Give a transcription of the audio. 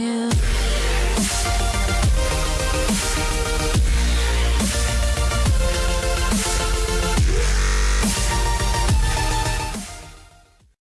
Yeah.